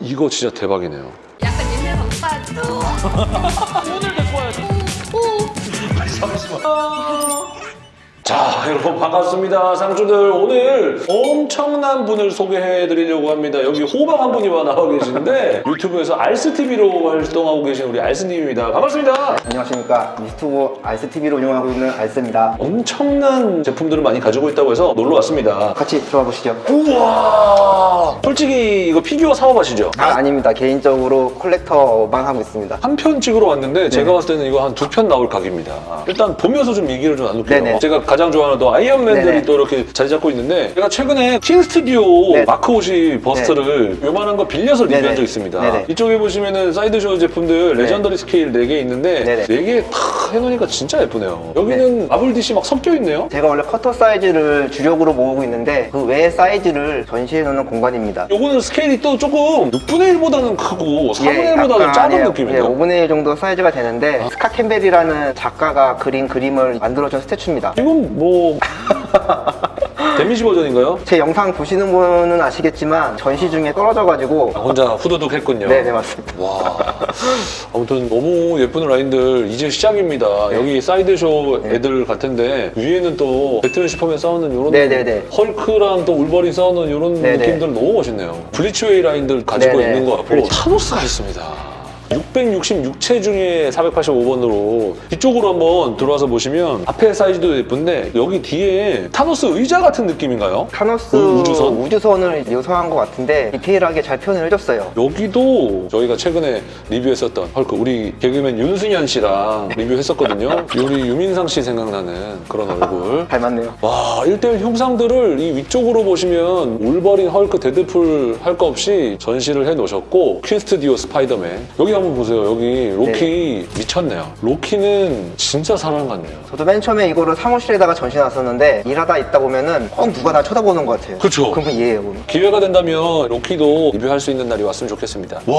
이거 진짜 대박이네요. 약간 옛날 방파도 오늘 데리고 와야지. 잠시만. 자, 여러분 반갑습니다. 상주들 오늘 엄청난 분을 소개해 드리려고 합니다. 여기 호박 한 분이 나와 계시는데 유튜브에서 알스TV로 활동하고 계신 우리 알스님입니다. 반갑습니다. 안녕하십니까 유튜브 알스TV를 운영하고 있는 알스입니다 엄청난 제품들을 많이 가지고 있다고 해서 놀러 왔습니다. 같이 들어와 보시죠 우와! 솔직히 이거 피규어 사업 하시죠? 아, 아닙니다 개인적으로 collector만 하고 있습니다 한 편 찍으러 왔는데 제가 봤을 때는 이거 한 두 편 나올 각입니다. 일단 보면서 좀 얘기를 좀 나눌게요. 네네. 제가 가장 좋아하는 또 아이언맨들이 네네. 또 이렇게 자리 잡고 있는데 제가 최근에 퀸 스튜디오 네. 마크 50 bust를 요만한 거 빌려서 리뷰한 네네. 적 있습니다. 네네. 이쪽에 보시면은 사이드쇼 제품들 네. legendary scale 4개 있는데 네네. 4개 다 해놓으니까 진짜 예쁘네요. 여기는 마블 DC 막 섞여 있네요. 제가 원래 쿼터 사이즈를 주력으로 모으고 있는데 그 외의 사이즈를 전시해 놓는 공간입니다 요거는 스케일이 또 조금 6분의 1보다는 크고 4분의 1보다는 약간, 작은 예, 느낌이에요. 예, 5분의 1 정도 사이즈가 되는데 스캇 캠벨이라는 작가가 그린 그림을 만들어준 statue입니다 이건 뭐 damage 버전인가요? 제 영상 보시는 분은 아시겠지만 전시 중에 떨어져가지고 혼자 후두둑 했군요. 네네 맞습니다 와 아무튼 너무 예쁜 라인들 이제 시작입니다 네. 여기 사이드쇼 애들 같은데 위에는 또 배트맨 슈퍼맨 싸우는 이런 네네네. 헐크랑 또 울버린 싸우는 이런 네네. 느낌들 너무 멋있네요 블리츠웨이 라인들 가지고 네네. 있는 것 같고 그렇죠. 타노스가 있습니다 666채 중에 485번으로 뒤쪽으로 한번 들어와서 보시면 앞에 사이즈도 예쁜데 여기 뒤에 타노스 의자 같은 느낌인가요? 타노스 우- 우주선? 우주선을 묘사한 것 같은데 디테일하게 잘 표현을 해줬어요 여기도 저희가 최근에 리뷰했었던 헐크 우리 개그맨 윤승현 씨랑 리뷰했었거든요. 우리 유민상 씨 생각나는 그런 얼굴. 잘 맞네요 와, 1대1 형상들을 이 위쪽으로 보시면 울버린, 헐크, 데드풀 할 거 없이 전시를 해 놓으셨고 Queen Studio 스파이더맨 여기 한번 보세요. 여기 로키 미쳤네요. 로키는 진짜 사람 같네요. 저도 맨 처음에 이거를 사무실에다가 전시 놨었는데 일하다 있다 보면은 꼭 누가 나 쳐다보는 것 같아요 그쵸. 그러면 얘예요 그럼. 기회가 된다면 로키도 리뷰할 수 있는 날이 왔으면 좋겠습니다. 와,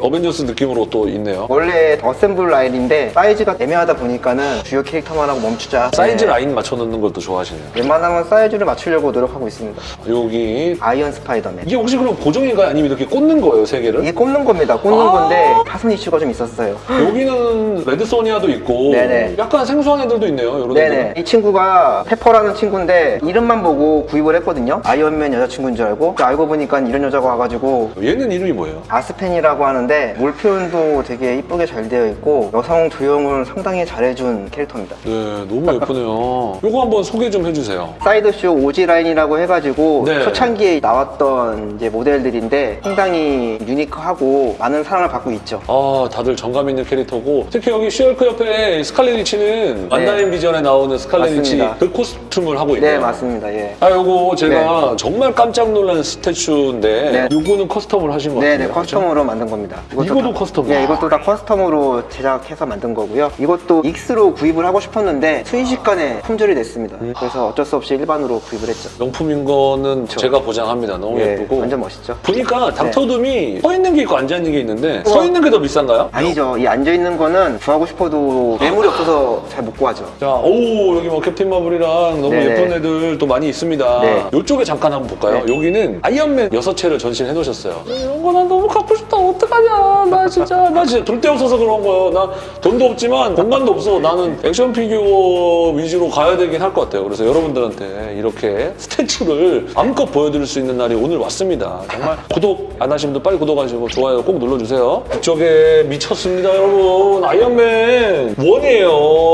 어벤져스 느낌으로 또 있네요. 원래 assemble 라인인데 사이즈가 애매하다 보니까는 주요 캐릭터만 하고 멈추자 사이즈 네. 라인 맞춰 놓는 것도 좋아하시네요. 웬만하면 사이즈를 맞추려고 노력하고 있습니다 여기 아이언 스파이더맨 이게 혹시 그럼 고정인가요? 아니면 이렇게 꽂는 거예요, 세 개를? 이게 꽂는 겁니다 꽂는 아. 건데 파손 이슈가 좀 있었어요 여기는 레드 소니아도 있고 네네. 약간 생소한 애들도 있네요, 이런 네네 애들. 이 친구가 페퍼라는 친구인데 이름만 보고 구입을 했거든요 아이언맨 여자친구인 줄 알고 알고 보니까 이런 여자가 와가지고 얘는 이름이 뭐예요? 아스펜이라고 하는데 mold 표현도 되게 이쁘게 잘 되어 있고 여성 조형을 상당히 잘해준 캐릭터입니다 네, 너무 예쁘네요. 요거 한번 소개 좀 해주세요. Sideshow OG 라인이라고 해가지고 네. 초창기에 나왔던 이제 모델들인데 상당히 유니크하고 많은 사랑을 받고 있죠 아, 다들 정감 있는 캐릭터고 특히 여기 쉬헐크 옆에 스칼렛 위치는 완다비전에 나오는 스칼렛 위치 네. 그 코스튬을 하고 있네요. 네 맞습니다 예. 아, 요거 제가 정말 깜짝 놀란 statue인데 네. 요거는 custom을 하신 것 같아요. 네네 custom으로 만든 겁니다 이것도 다- custom? 네 이것도 다 custom으로 제작해서 만든 거고요 이것도 ex로 구입을 하고 싶었는데 순식간에 품절이 됐습니다 음. 그래서 어쩔 수 없이 일반으로 구입을 했죠 명품인 거는 제가 보장합니다. 너무 예, 예쁘고. 완전 멋있죠 보니까 닥터둠이 서 있는 게 있고 앉아 있는 게 있는데. 서 있는 게 더 비싼가요? 아니죠 이 앉아 있는 거는 구하고 싶어도 매물이 없어서 잘 못 구하죠 자, 오 여기 뭐 캡틴 마블이랑 너무 네네. 예쁜 애들 또 많이 있습니다. 네. 이쪽에 잠깐 한번 볼까요? 네. 여기는 아이언맨 여섯 채를 전시를 해놓으셨어요. 이런 거 난 너무 갖고 싶다. 어떡하냐? 나 진짜 나 진짜 돈도 없어서 그런 거예요. 나 돈도 없지만 공간도 없어. 나는 액션 피규어 위주로 가야 되긴 할 것 같아요. 그래서 여러분들한테 이렇게 statue를 마음껏 보여드릴 수 있는 날이 오늘 왔습니다. 정말 구독 안 하신 분들 빨리 구독하시고 좋아요 꼭 눌러주세요. 이쪽에 미쳤습니다, 여러분. 아이언맨 one이에요.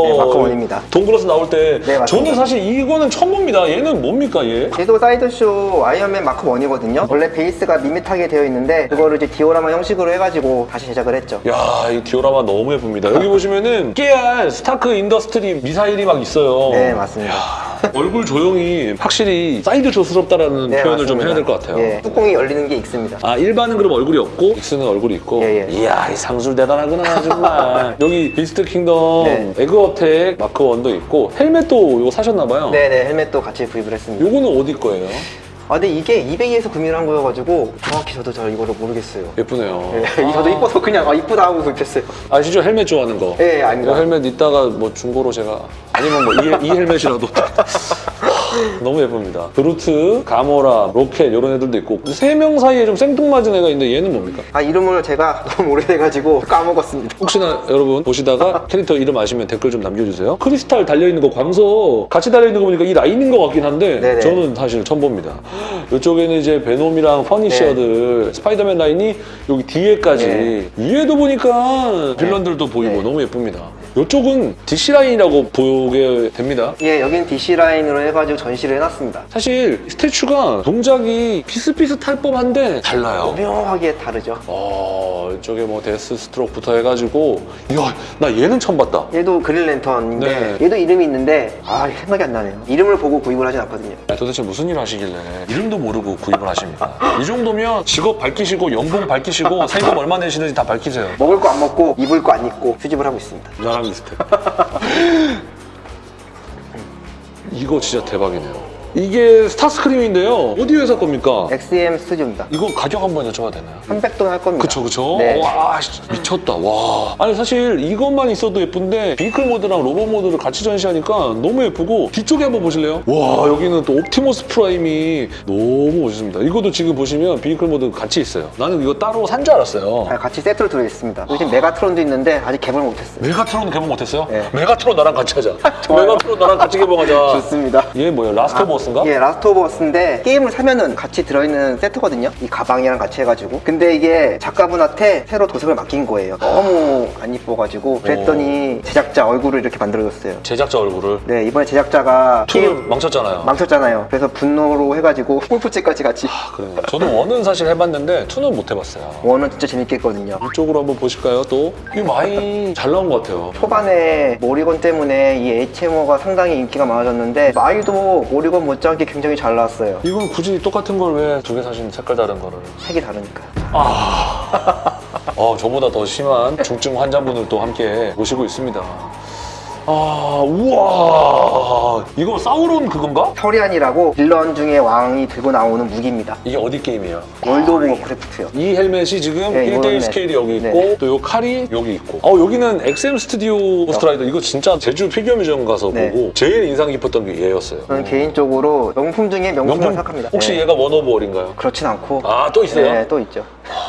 네, Mark one입니다. 동굴에서 나올 때 네. 저는 사실 이거는 처음 봅니다. 얘는 뭡니까 얘? 얘도 Sideshow 아이언맨 마크 1이거든요 원래 베이스가 밋밋하게 되어 있는데 그거를 이제 디오라마 형 식으로 해가지고 다시 제작을 했죠 야, 이 디오라마 너무 예쁩니다. 여기 보시면은 깨알 Stark Industry 미사일이 막 있어요. 네 맞습니다 얼굴 조형이 확실히 Sideshow스럽다라는 네, 표현을 좀 맞습니다. 해야 될 것 같아요. 예, 뚜껑이 열리는 게 있습니다 아 일반은 그럼 얼굴이 없고 ex는 얼굴이 있고 예, 예. 이야 이 상술 대단하구나 정말 여기 Beast Kingdom 네. Egg Attack Mark one도 있고 헬멧도 이거 사셨나 봐요 네 네 헬멧도 같이 구입을 했습니다 요거는 어디 거예요? 아 근데 이게 eBay에서 구매를 한 거여가지고 정확히 저도 잘 이거를 모르겠어요. 예쁘네요. 네, 저도 이뻐서 그냥 아 이쁘다 하고 구입했어요. 아시죠? 헬멧 좋아하는 거. 예, 아닙니다. 이거 헬멧 이따가 뭐 중고로 제가 아니면 뭐 이 헬멧이라도 너무 예쁩니다. 브루트, 가모라, 로켓 이런 애들도 있고 세 명 사이에 좀 생뚱맞은 애가 있는데 얘는 뭡니까? 아 이름을 제가 너무 오래돼가지고 까먹었습니다. 혹시나 여러분 보시다가 캐릭터 이름 아시면 댓글 좀 남겨주세요. 크리스탈 달려있는 거 광석 같이 달려있는 거 보니까 이 라인인 것 같긴 한데 네네. 저는 사실 처음 봅니다. 이쪽에는 이제 베놈이랑 퍼니셔들 스파이더맨 라인이 여기 뒤에까지 네. 위에도 보니까 빌런들도 보이고 네. 너무 예쁩니다. 이쪽은 DC 라인이라고 보게 됩니다. 예, 여긴 DC 라인으로 해가지고 전시를 해놨습니다. 사실 statue가 동작이 비슷비슷할 법한데 달라요. 묘하게 다르죠. 어, 이쪽에 뭐 데스 스트로크부터 해가지고 이야 나 얘는 처음 봤다. 얘도 그린랜턴인데 네. 얘도 이름이 있는데 아 생각이 안 나네요. 이름을 보고 구입을 하진 않거든요. 아, 도대체 무슨 일 하시길래 이름도 모르고 구입을 하십니까? 이 정도면 직업 밝히시고 연봉 밝히시고 세금 얼마 내시는지 다 밝히세요. 먹을 거 안 먹고 입을 거 안 입고 수집을 하고 있습니다. 나랑 비슷해. 이거 진짜 대박이네요. 이게 스타스크림인데요. 어디 회사 겁니까? XM 스튜디오입니다. 이거 가격 한번 여쭤봐도 되나요? 300돈 할 겁니다. 그쵸 그쵸 네. 와 씨, 미쳤다 와 아니 사실 이것만 있어도 예쁜데 비클 모드랑 로봇 모드를 같이 전시하니까 너무 예쁘고 뒤쪽에 한번 보실래요? 와 여기는 또 옵티머스 프라임이 너무 멋있습니다 이것도 지금 보시면 vehicle mode 같이 있어요 나는 이거 따로 산 줄 알았어요 아, 같이 세트로 들어있습니다. 요즘 메가트론도 있는데 아직 개봉 못했어요. 메가트론 개봉 못했어요? 네. 메가트론 나랑 같이 하자. 메가트론 나랑 같이 개봉하자 좋습니다. 얘 뭐예요 Last of Us인가? 예, Last of Us인데 게임을 사면은 같이 들어있는 세트거든요. 이 가방이랑 같이 해가지고. 근데 이게 작가분한테 새로 도색을 맡긴 거예요. 너무 안 이뻐가지고 그랬더니 제작자 얼굴을 이렇게 만들어줬어요. 제작자 얼굴을 네, 이번에 제작자가 게임 망쳤잖아요 망쳤잖아요. 그래서 분노로 해가지고 골프채까지 같이. 아, 그래요 저도 원은 사실 해봤는데 투는 못 해봤어요 원은 진짜 재밌겠거든요. 이쪽으로 한번 보실까요? 또? 이 많이 잘 나온 것 같아요. 초반에 모리건 때문에 이 HMO가 상당히 인기가 많아졌는데 마이도 모리건 못지않게 굉장히 잘 나왔어요. 이건 굳이 똑같은 걸 왜 두 개 사신 색깔 다른 거를? 색이 다르니까. 어, 저보다 더 심한 중증 환자분을 또 함께 모시고 있습니다. 아, 우와. 이거 사우론 그건가? 서리한이라고 빌런 중에 왕이 들고 나오는 무기입니다. 이게 어디 게임이에요? World of Warcraft요. 이 헬멧이 지금 네, 1대1 이거는 스케일이 여기 있고 네. 또요 칼이 여기 있고 어 여기는 XM Studio 스트라이더 이거 진짜 제주 피규어 미전 가서 네. 보고 제일 인상 깊었던 게 얘였어요 저는 개인적으로 명품 중에 명품을 생각합니다. 혹시 네. 얘가 one of one인가요? 그렇진 않고 아 또 있어요? 네, 또 있죠.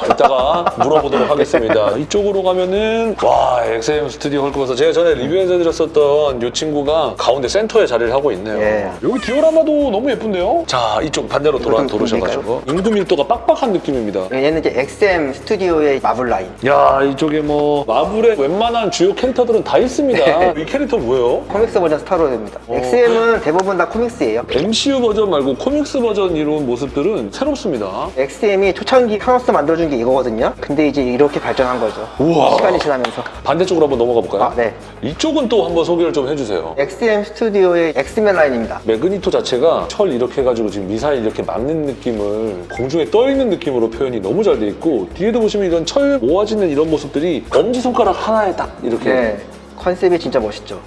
이따가 물어보도록 하겠습니다. 이쪽으로 가면은 와 XM Studio 헐크버스터 제가 전에 리뷰해서 드렸었던 이 친구가 가운데 센터에 자리를 하고 있네요. 예. 여기 디오라마도 너무 예쁜데요? 자 이쪽 반대로 돌아 좀 돌으셔가지고 인구 밀도가 빡빡한 느낌입니다. 얘는 이제 XM 스튜디오의 마블 라인. 야 이쪽에 뭐 마블의 웬만한 주요 캐릭터들은 다 있습니다. 이 캐릭터 뭐예요? comics 버전 스타로드입니다. 어. XM은 대부분 다 comics예요. MCU 버전 말고 comics 버전 이런 모습들은 새롭습니다. XM이 초창기 타노스 만들어준 게 이거거든요. 근데 이제 이렇게 발전한 거죠. 우와. 시간이 지나면서. 반대쪽으로 한번 넘어가 볼까요? 아, 네. 이쪽은 또 한번 소개를 좀 해주세요. XM 스튜디오의 엑스맨 라인입니다. 매그니토 자체가 철 이렇게 해가지고 지금 미사일 이렇게 막는 느낌을 공중에 떠 있는 느낌으로 표현이 너무 잘 돼 있고 뒤에도 보시면 이런 철 모아지는 이런 모습들이 엄지손가락 하나에 딱 이렇게 네. 컨셉이 진짜 멋있죠.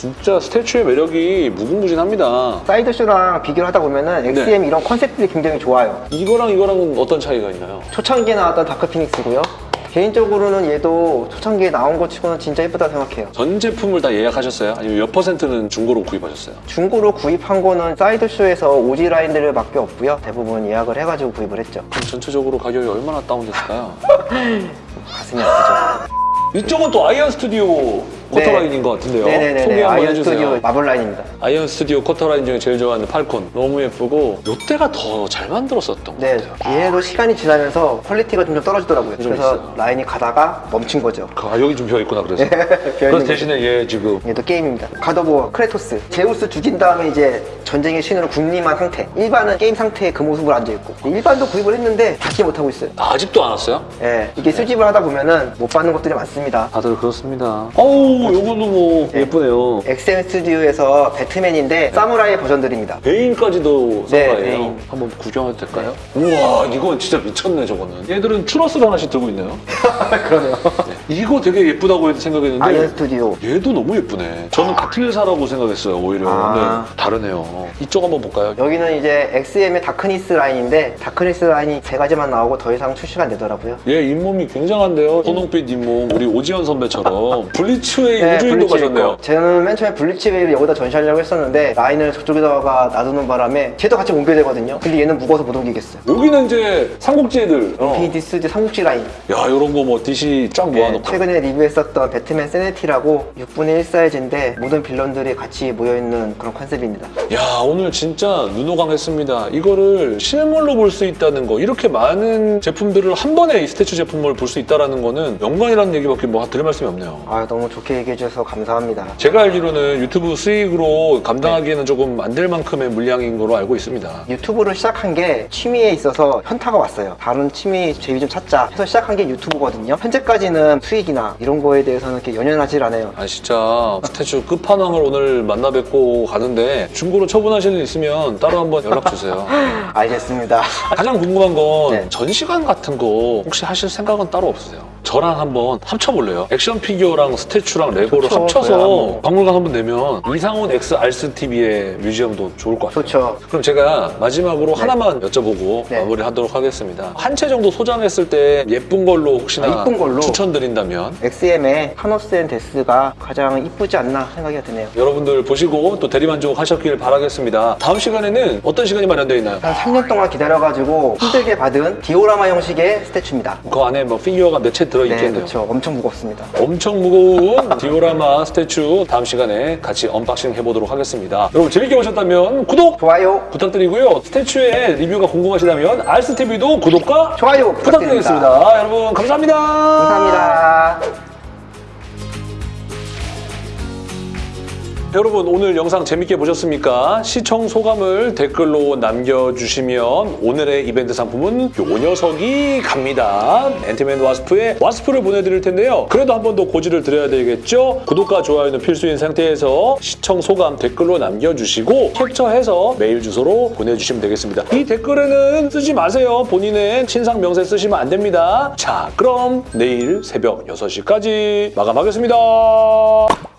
진짜 statue의 매력이 무궁무진합니다. 사이드쇼랑 비교를 하다 보면은 XM 이런 컨셉들이 굉장히 좋아요. 이거랑 이거랑은 어떤 차이가 있나요? 초창기에 나왔던 다크 피닉스고요. 개인적으로는 얘도 초창기에 나온 것 치고는 진짜 예쁘다 생각해요. 전 제품을 다 예약하셨어요? 아니면 몇 퍼센트는 중고로 구입하셨어요? 중고로 구입한 거는 사이드쇼에서 오지 라인들을 밖에 없고요. 대부분 예약을 해가지고 구입을 했죠. 그럼 전체적으로 가격이 얼마나 다운됐을까요? 가슴이 아프죠. 이쪽은 또 아이언 스튜디오 쿼터 라인인 것 같은데요. 소개 네네네. 한번 아이언 해주세요. 스튜디오 마블 라인입니다. 아이언 스튜디오 쿼터 라인 중에 제일 좋아하는 팔콘 너무 예쁘고 이때가 더 잘 만들었었던 것 네, 같아요. 얘도 시간이 지나면서 퀄리티가 좀 떨어지더라고요. 좀 그래서 있어요. 라인이 가다가 멈춘 거죠. 아 여기 좀 비어 있구나 그래서. 그래서. 대신에 얘 지금 얘도 게임입니다. 갓 오브 워 크레토스. 제우스 죽인 다음에 이제 전쟁의 신으로 군림한 상태. 일반은 게임 상태에 그 모습으로 앉아있고. 일반도 구입을 했는데 받지 못하고 있어요. 아직도 안 왔어요? 예, 이게 수집을 하다 보면은 못 받는 것들이 많습니다. 다들 그렇습니다. 어우 요거도 뭐 네. 예쁘네요. XM 스튜디오에서 배트맨인데 사무라이 버전들입니다. 베인까지도 네, 사과예요. 베인. 한번 구경해도 될까요? 우와 이건 진짜 미쳤네 저거는. 얘들은 추러스를 하나씩 들고 있네요. 그러네요. 네. 이거 되게 예쁘다고 생각했는데 아이언 스튜디오. 얘도 너무 예쁘네. 저는 같은 회사라고 생각했어요, 오히려. 아. 근데 다르네요. 이쪽 한번 볼까요? 여기는 이제 XM의 다크니스 라인인데 다크니스 라인이 세 가지만 나오고 더 이상 출시가 안 되더라고요. 얘 잇몸이 굉장한데요. 선홍빛 잇몸, 우리 오지헌 선배처럼 블리츠웨이 우주인도 블리치 가셨네요. 저는 맨 처음에 블리치 웨이를 여기다 전시하려고 했었는데 라인을 저쪽에다가 놔두는 바람에 쟤도 같이 옮겨야 되거든요. 근데 얘는 무거워서 못 옮기겠어요. 여기는 이제 삼국지 애들. 어. 인피니티 스튜디오 삼국지 라인. 야, 이런 거 뭐 DC 쫙 네, 모아놓고. 최근에 리뷰했었던 배트맨 새니티라고 6분의 1 사이즈인데 모든 빌런들이 같이 모여있는 그런 컨셉입니다. 야, 오늘 진짜 눈호강했습니다. 이거를 실물로 볼 수 있다는 거. 이렇게 많은 제품들을 한 번에 이 스태츄 제품을 볼 수 있다는 거는 영광이라는 얘기밖에 뭐 드릴 말씀이 없네요. 아 너무 좋게 얘기해 주셔서 감사합니다. 제가 알기로는 유튜브 수익으로 감당하기에는 조금 안 될 만큼의 물량인 거로 알고 있습니다. 유튜브를 시작한 게 취미에 있어서 현타가 왔어요. 다른 취미 재미 좀 찾자 해서 시작한 게 유튜브거든요. 현재까지는 수익이나 이런 거에 대해서는 이렇게 연연하질 않아요. 아 진짜 statue 끝판왕을 오늘 만나 뵙고 가는데 중고로 처분하실 일 있으면 따로 한번 연락 주세요. 알겠습니다. 가장 궁금한 건 네. 전시관 같은 거 혹시 하실 생각은 따로 없으세요? 저랑 한번 합쳐볼래요? 액션 피규어랑 statue랑 레고를 좋죠. 합쳐서. 박물관 한번 내면 이상훈 X 알스 TV의 뮤지엄도 좋을 것 같아요. 좋죠. 그럼 제가 마지막으로 하나만 여쭤보고 네. 마무리하도록 하겠습니다. 한 채 정도 소장했을 때 예쁜 걸로 혹시나 아, 예쁜 걸로? 추천드린다면 XM의 타노스 앤 데스가 가장 이쁘지 않나 생각이 드네요. 여러분들 보시고 또 대리만족 하셨길 바라겠습니다. 다음 시간에는 어떤 시간이 마련되어 있나요? 한 3년 동안 기다려가지고 힘들게 받은 디오라마 형식의 statue입니다. 그 안에 뭐 피규어가 몇채 네, 들어있겠네요. 그렇죠. 엄청 무겁습니다. 엄청 무거운 디오라마 statue 다음 시간에 같이 언박싱 해보도록 하겠습니다. 여러분 재밌게 보셨다면 구독 좋아요, 부탁드리고요. statue의 리뷰가 궁금하시다면 알스TV도 구독과 좋아요 부탁드립니다. 부탁드리겠습니다. 여러분 감사합니다. 감사합니다. 여러분 오늘 영상 재밌게 보셨습니까? 시청 소감을 댓글로 남겨주시면 오늘의 이벤트 상품은 요 녀석이 갑니다. 앤티맨 와스프의 와스프를 보내드릴 텐데요. 그래도 한 번 더 고지를 드려야 되겠죠? 구독과 좋아요는 필수인 상태에서 시청 소감 댓글로 남겨주시고 캡처해서 메일 주소로 보내주시면 되겠습니다. 이 댓글에는 쓰지 마세요. 본인의 신상 명세 쓰시면 안 됩니다. 자 그럼 내일 새벽 6시까지 마감하겠습니다.